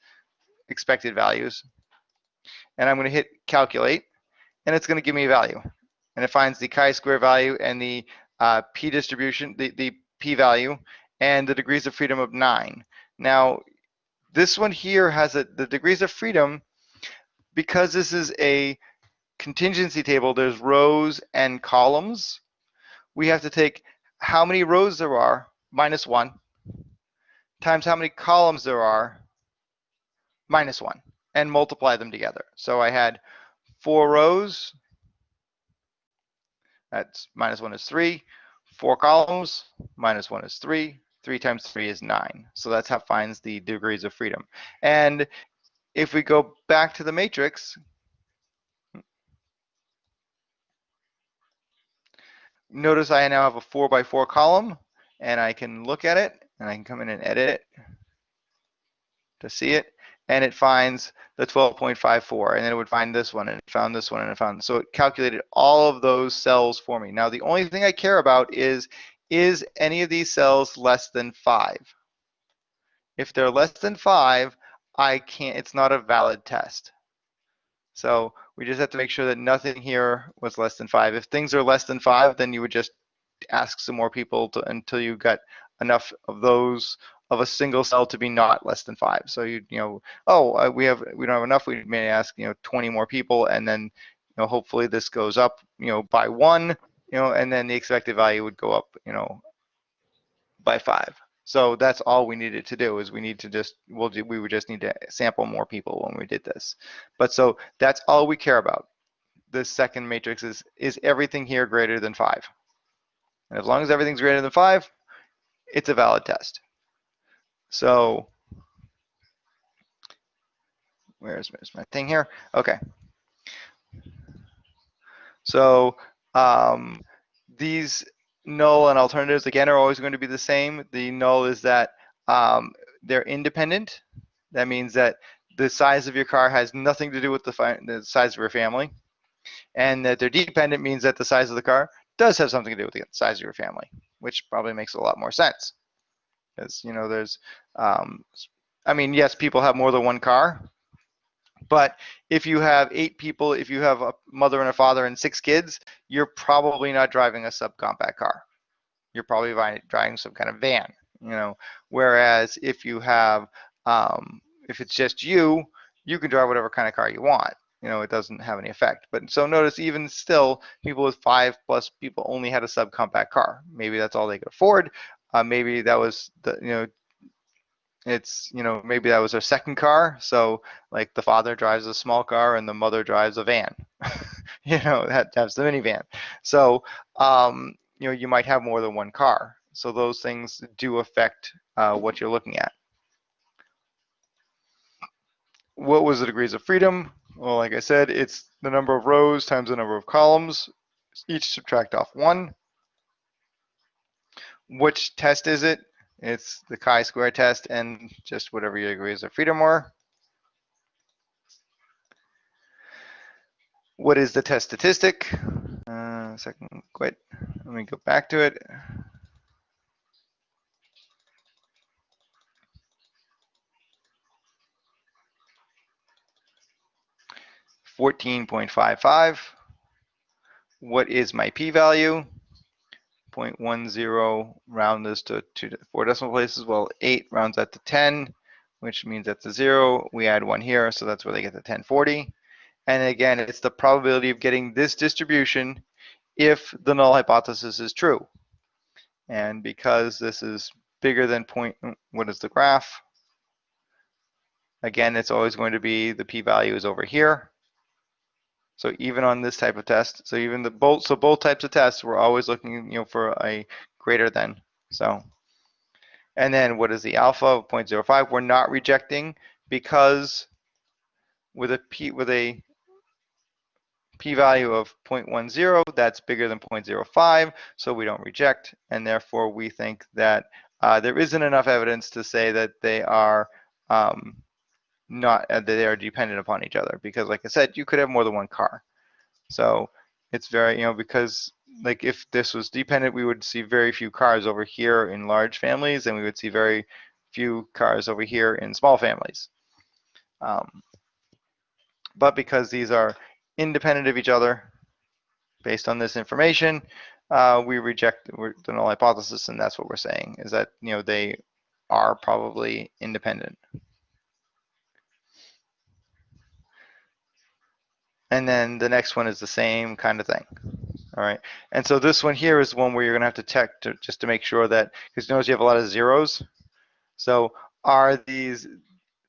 [SPEAKER 1] expected values. And I'm going to hit calculate and it's going to give me a value. And it finds the chi-square value and the uh, p distribution, the, the p value, and the degrees of freedom of 9. Now, this one here has a, the degrees of freedom, because this is a contingency table, there's rows and columns. We have to take how many rows there are, minus 1, times how many columns there are, minus 1, and multiply them together. So I had four rows. That's minus one is three. Four columns, minus one is three. Three times three is nine. So that's how it finds the degrees of freedom. And if we go back to the matrix, notice I now have a four by four column and I can look at it and I can come in and edit it to see it and it finds the 12.54 and then it would find this one and it found this one and it found so it calculated all of those cells for me now the only thing I care about is is any of these cells less than five if they're less than five I can't it's not a valid test so we just have to make sure that nothing here was less than five if things are less than five then you would just ask some more people to, until you got enough of those of a single cell to be not less than five. So you you know, oh, uh, we have we don't have enough. We may ask you know 20 more people, and then you know hopefully this goes up you know by one, you know, and then the expected value would go up you know by five. So that's all we needed to do is we need to just we'll do, we would just need to sample more people when we did this. But so that's all we care about. The second matrix is is everything here greater than five. And as long as everything's greater than five, it's a valid test. So where's, where's my thing here? Okay. So um, these null and alternatives again are always going to be the same. The null is that um, they're independent. That means that the size of your car has nothing to do with the, the size of your family. And that they're dependent means that the size of the car does have something to do with the size of your family, which probably makes a lot more sense. Because, you know, there's, um, I mean, yes, people have more than one car, but if you have eight people, if you have a mother and a father and six kids, you're probably not driving a subcompact car. You're probably driving some kind of van, you know. Whereas if you have, um, if it's just you, you can drive whatever kind of car you want. You know, it doesn't have any effect. But so notice, even still, people with five plus people only had a subcompact car. Maybe that's all they could afford. Uh, maybe that was the, you know, it's you know maybe that was their second car so like the father drives a small car and the mother drives a van you know that has the minivan so um, you know you might have more than one car so those things do affect uh, what you're looking at what was the degrees of freedom? Well, like I said, it's the number of rows times the number of columns, each subtract off one. Which test is it? It's the chi-square test and just whatever your degrees of freedom are. What is the test statistic? Uh, second, quit. Let me go back to it. Fourteen point five five. What is my p-value? 0.10 round this to two to four decimal places. Well, eight rounds that to 10, which means that's a zero. We add one here, so that's where they get the 1040. And again, it's the probability of getting this distribution if the null hypothesis is true. And because this is bigger than point, what is the graph? Again, it's always going to be the p-value is over here. So even on this type of test, so even the both, so both types of tests, we're always looking, you know, for a greater than. So, and then what is the alpha of 0.05? We're not rejecting because with a p with a p-value of 0.10, that's bigger than 0.05, so we don't reject, and therefore we think that uh, there isn't enough evidence to say that they are um, not uh, that they are dependent upon each other because like i said you could have more than one car. So it's very you know because like if this was dependent we would see very few cars over here in large families and we would see very few cars over here in small families. Um, but because these are independent of each other based on this information uh, we reject the null hypothesis and that's what we're saying is that you know they are probably independent And then the next one is the same kind of thing. All right. And so this one here is one where you're going to have to check to, just to make sure that, because notice you have a lot of zeros. So are these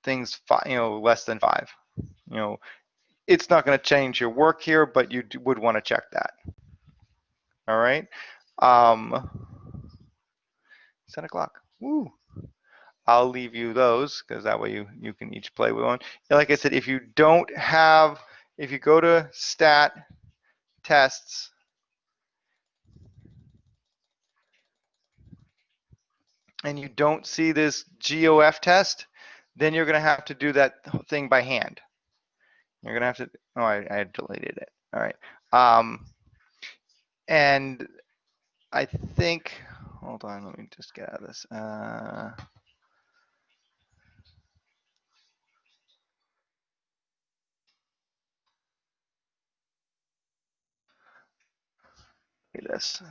[SPEAKER 1] things, you know, less than five? You know, it's not going to change your work here, but you do, would want to check that. All right. Um, 10 o'clock. Woo. I'll leave you those because that way you, you can each play with one. Like I said, if you don't have if you go to stat tests, and you don't see this GOF test, then you're going to have to do that thing by hand. You're going to have to, oh, I, I deleted it. All right. Um, and I think, hold on, let me just get out of this. Uh, this.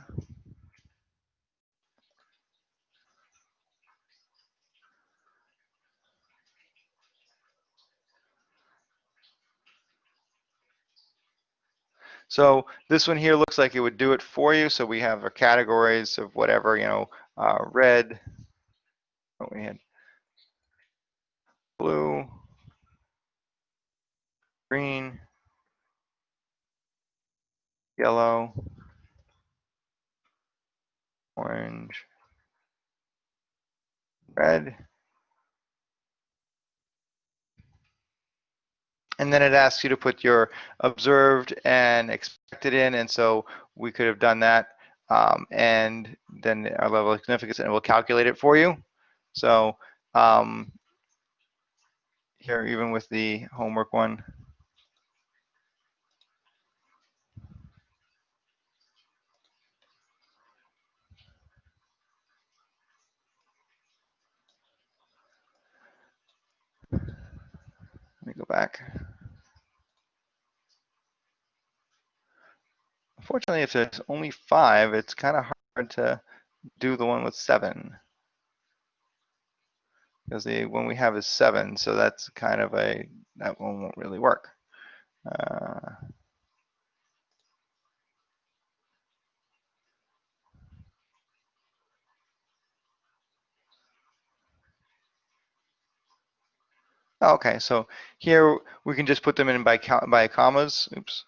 [SPEAKER 1] So this one here looks like it would do it for you. So we have our categories of whatever, you know, uh, red, what we had, blue, green, yellow, orange, red. And then it asks you to put your observed and expected in. And so we could have done that. Um, and then our level of significance, and it will calculate it for you. So um, here, even with the homework one, me go back. Unfortunately, if there's only five, it's kind of hard to do the one with seven. Because the one we have is seven, so that's kind of a, that one won't really work. Uh, Oh, okay, so here we can just put them in by by commas. Oops.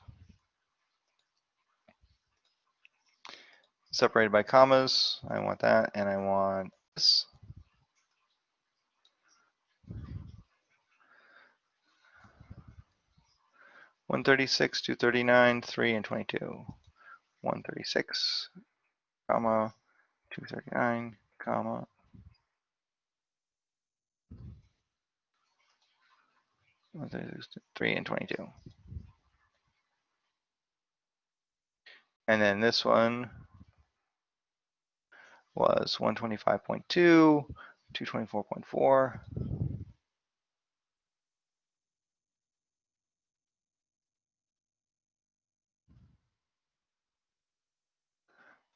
[SPEAKER 1] Separated by commas. I want that, and I want this. 136, 239, 3, and 22. 136, comma, 239, comma. One thirty-six, Three and twenty-two. And then this one was one twenty-five point two, two twenty-four point four.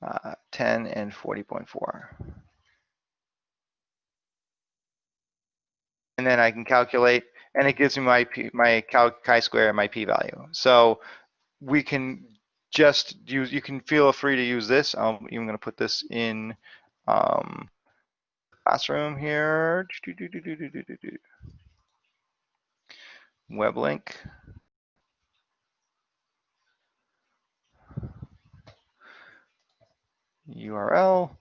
[SPEAKER 1] Uh, ten and forty point four. And then I can calculate, and it gives me my p, my chi-square and my p-value. So we can just use, you can feel free to use this. I'm even gonna put this in um, classroom here. Web link. URL,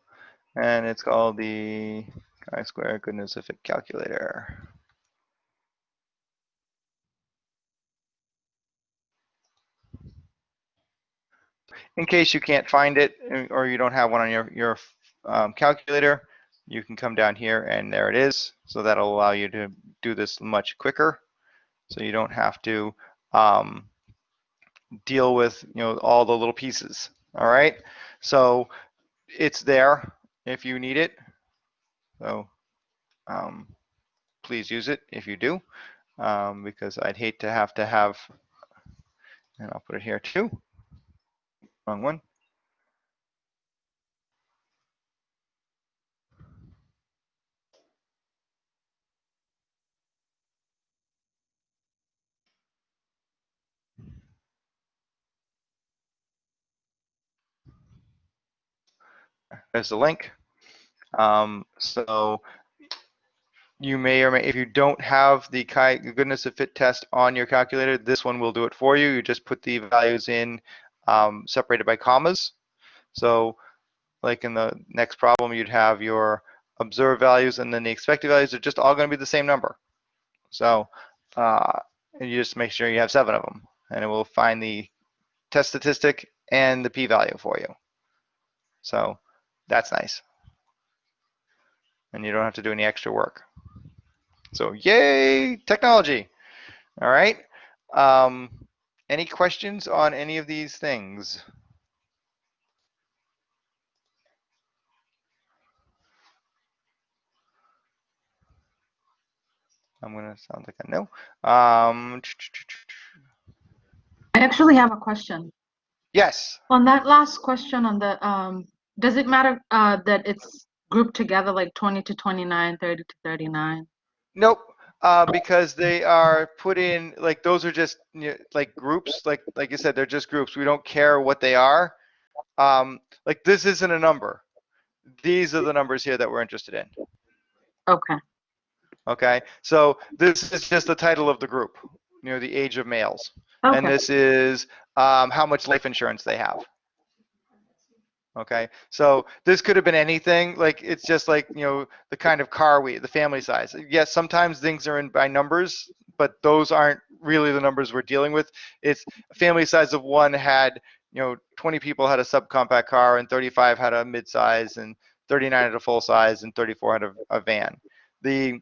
[SPEAKER 1] and it's called the chi-square goodness of fit calculator. In case you can't find it uh, or you don't have one on your, your um, calculator, you can come down here and there it is. So that'll allow you to do this much quicker. So you don't have to um, deal with you know all the little pieces. All right. So it's there if you need it. So um, please use it if you do, um, because I'd hate to have to have, and I'll put it here too. Wrong one. There's the link. Um, so you may or may, if you don't have the goodness of fit test on your calculator, this one will do it for you. You just put the values in um, separated by commas. So like in the next problem, you'd have your observed values and then the expected values are just all going to be the same number. So uh, and you just make sure you have seven of them and it will find the test statistic and the p-value for you. So that's nice. And you don't have to do any extra work. So yay, technology. All right. Um, any questions on any of these things? I'm gonna sound like I know. Um,
[SPEAKER 3] I actually have a question.
[SPEAKER 1] yes.
[SPEAKER 3] On that last question on the, um, does it matter, uh, that it's grouped together like twenty to 29, 30 to thirty-nine?
[SPEAKER 1] Nope. Uh, because they are put in like those are just you know, like groups. Like like you said, they're just groups. We don't care what they are. Um, like this isn't a number. These are the numbers here that we're interested in.
[SPEAKER 3] Okay,
[SPEAKER 1] Okay. So this is just the title of the group. You know, the age of males. and this is um, how much life insurance they have. Okay, so this could have been anything. Like it's just like you know the kind of car we, the family size. Yes, sometimes things are in by numbers, but those aren't really the numbers we're dealing with. It's a family size of one had you know 20 people had a subcompact car, and 35 had a midsize, and 39 had a full size, and 34 had a, a van. The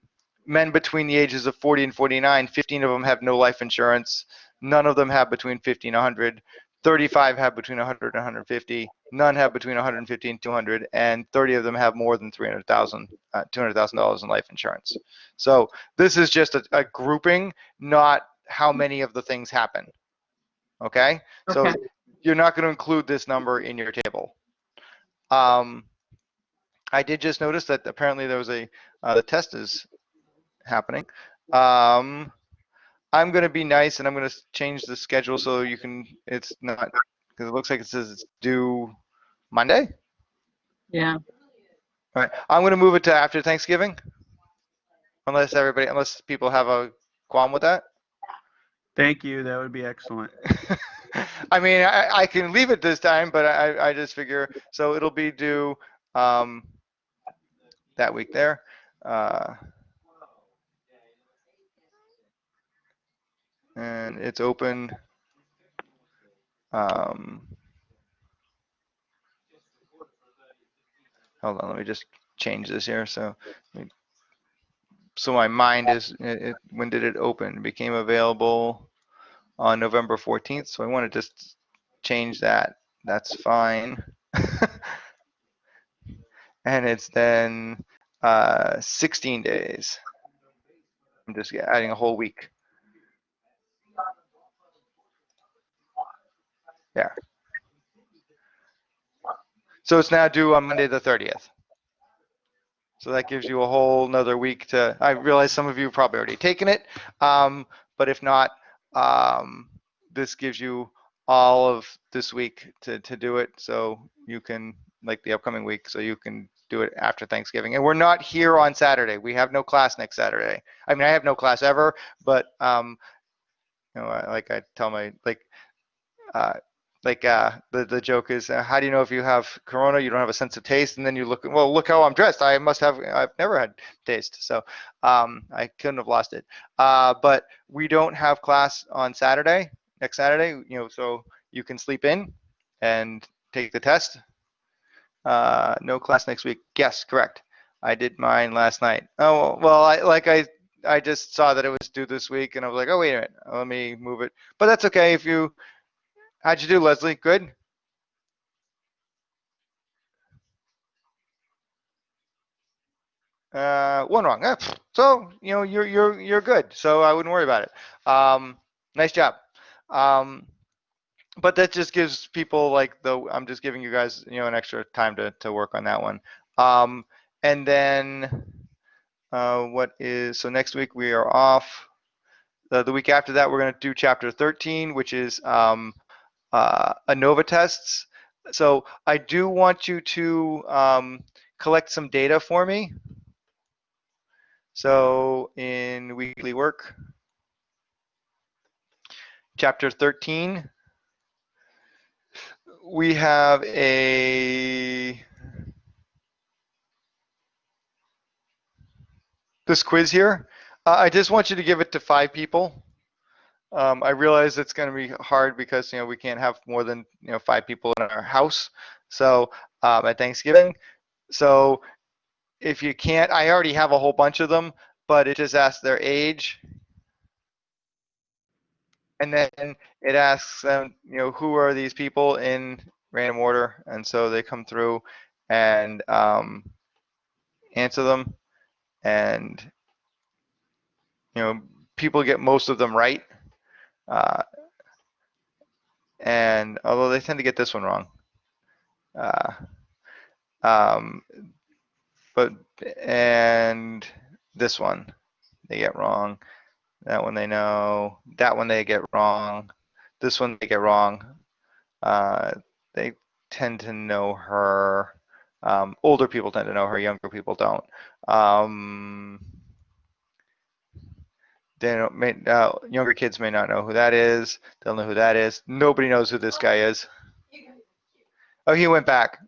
[SPEAKER 1] men between the ages of 40 and 49, 15 of them have no life insurance. None of them have between 50 and 100. 35 have between 100 and 150. None have between 150 and 200, and 30 of them have more than 300,000, uh, 200,000 dollars in life insurance. So this is just a, a grouping, not how many of the things happen. Okay, so you're not going to include this number in your table. Um, I did just notice that apparently there was a uh, the test is happening. Um, I'm going to be nice and I'm going to change the schedule so you can. It's not because it looks like it says it's due Monday.
[SPEAKER 3] yeah.
[SPEAKER 1] All right, I'm going to move it to after Thanksgiving, unless everybody, unless people have a qualm with that.
[SPEAKER 2] Thank you. That would be excellent.
[SPEAKER 1] I mean, I, I can leave it this time, but I, I just figure, so it'll be due, um, that week there. Uh, and it's open Um, hold on, let me just change this here. So, so my mind is, it, it- when did it open? It became available on November 14th. So I want to just change that. That's fine. and it's then uh, 16 days. I'm just adding a whole week. Yeah. So it's now due on Monday, the 30th. So that gives you a whole nother week to, I realize some of you have probably already taken it. Um, but if not, um, this gives you all of this week to, to do it. So you can, like the upcoming week, so you can do it after Thanksgiving. And we're not here on Saturday. We have no class next Saturday. I mean, I have no class ever, but, um, you know, like I tell my, like, uh, like uh, the the joke is, uh, how do you know if you have corona? You don't have a sense of taste, and then you look, well, look how I'm dressed. I must have. I've never had taste, so um, I couldn't have lost it. Uh, but we don't have class on Saturday, next Saturday. You know, so you can sleep in and take the test. Uh, no class next week. Yes, correct. I did mine last night. Oh well, I like I I just saw that it was due this week, and I was like, oh wait a minute, let me move it. But that's okay if you. How'd you do, Leslie? Good. Uh, one wrong. Ah. So you know you're you're you're good. So I wouldn't worry about it. Um, nice job. Um, but that just gives people like the I'm just giving you guys you know an extra time to to work on that one. Um, and then uh, what is so next week we are off. The, the week after that we're going to do chapter 13, which is um, uh, ANOVA tests. So I do want you to um, collect some data for me. So in weekly work, chapter 13, we have a this quiz here. Uh, I just want you to give it to five people. Um, I realize it's going to be hard because you know we can't have more than you know five people in our house. So um, at Thanksgiving, so if you can't, I already have a whole bunch of them, but it just asks their age, and then it asks them, you know, who are these people in random order, and so they come through and um, answer them, and you know, people get most of them right. Uh, and although they tend to get this one wrong. Uh, um, but, and this one they get wrong. That one they know. That one they get wrong. This one they get wrong. Uh, they tend to know her. Um, older people tend to know her, younger people don't. Um, they may, uh, younger kids may not know who that is. They'll know who that is. Nobody knows who this guy is. Oh, he went back.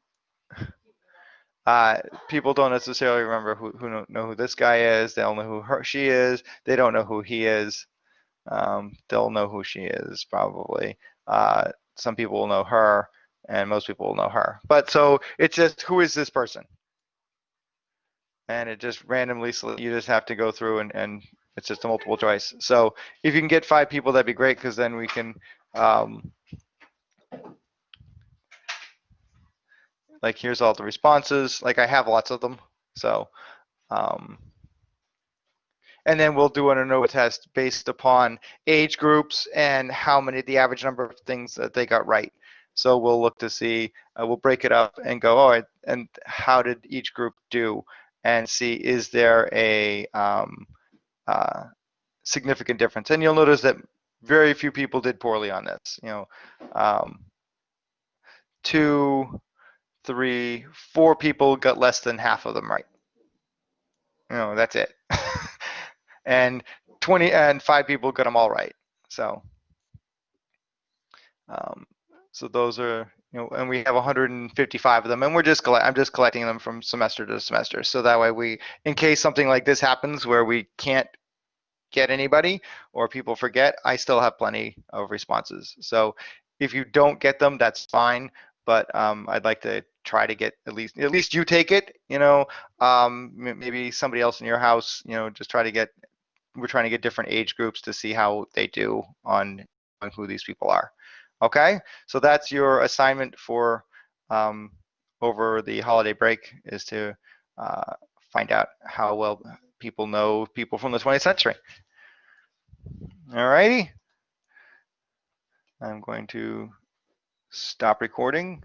[SPEAKER 1] Uh, people don't necessarily remember who, who know, know who this guy is. They'll know who her, she is. They don't know who he is. Um, they'll know who she is probably. Uh, some people will know her, and most people will know her. But so it's just who is this person? And it just randomly, you just have to go through and, and it's just a multiple choice. So if you can get five people, that'd be great because then we can, um, like here's all the responses. Like I have lots of them. So, um, and then we'll do an ANOVA test based upon age groups and how many, the average number of things that they got right. So we'll look to see, uh, we'll break it up and go, all right, and how did each group do? And see, is there a, um, uh, significant difference. And you'll notice that very few people did poorly on this. You know, um, two, three, four people got less than half of them right. You know, that's it. and 20 and five people got them all right. So, um, so those are, you know, and we have 155 of them, and we're just collect, I'm just collecting them from semester to semester. So that way we, in case something like this happens where we can't get anybody or people forget, I still have plenty of responses. So if you don't get them, that's fine. But um, I'd like to try to get at least at least you take it. You know, um, maybe somebody else in your house. You know, just try to get. We're trying to get different age groups to see how they do on, on who these people are. Okay, so that's your assignment for um, over the holiday break is to uh, find out how well people know people from the 20th century. All righty. I'm going to stop recording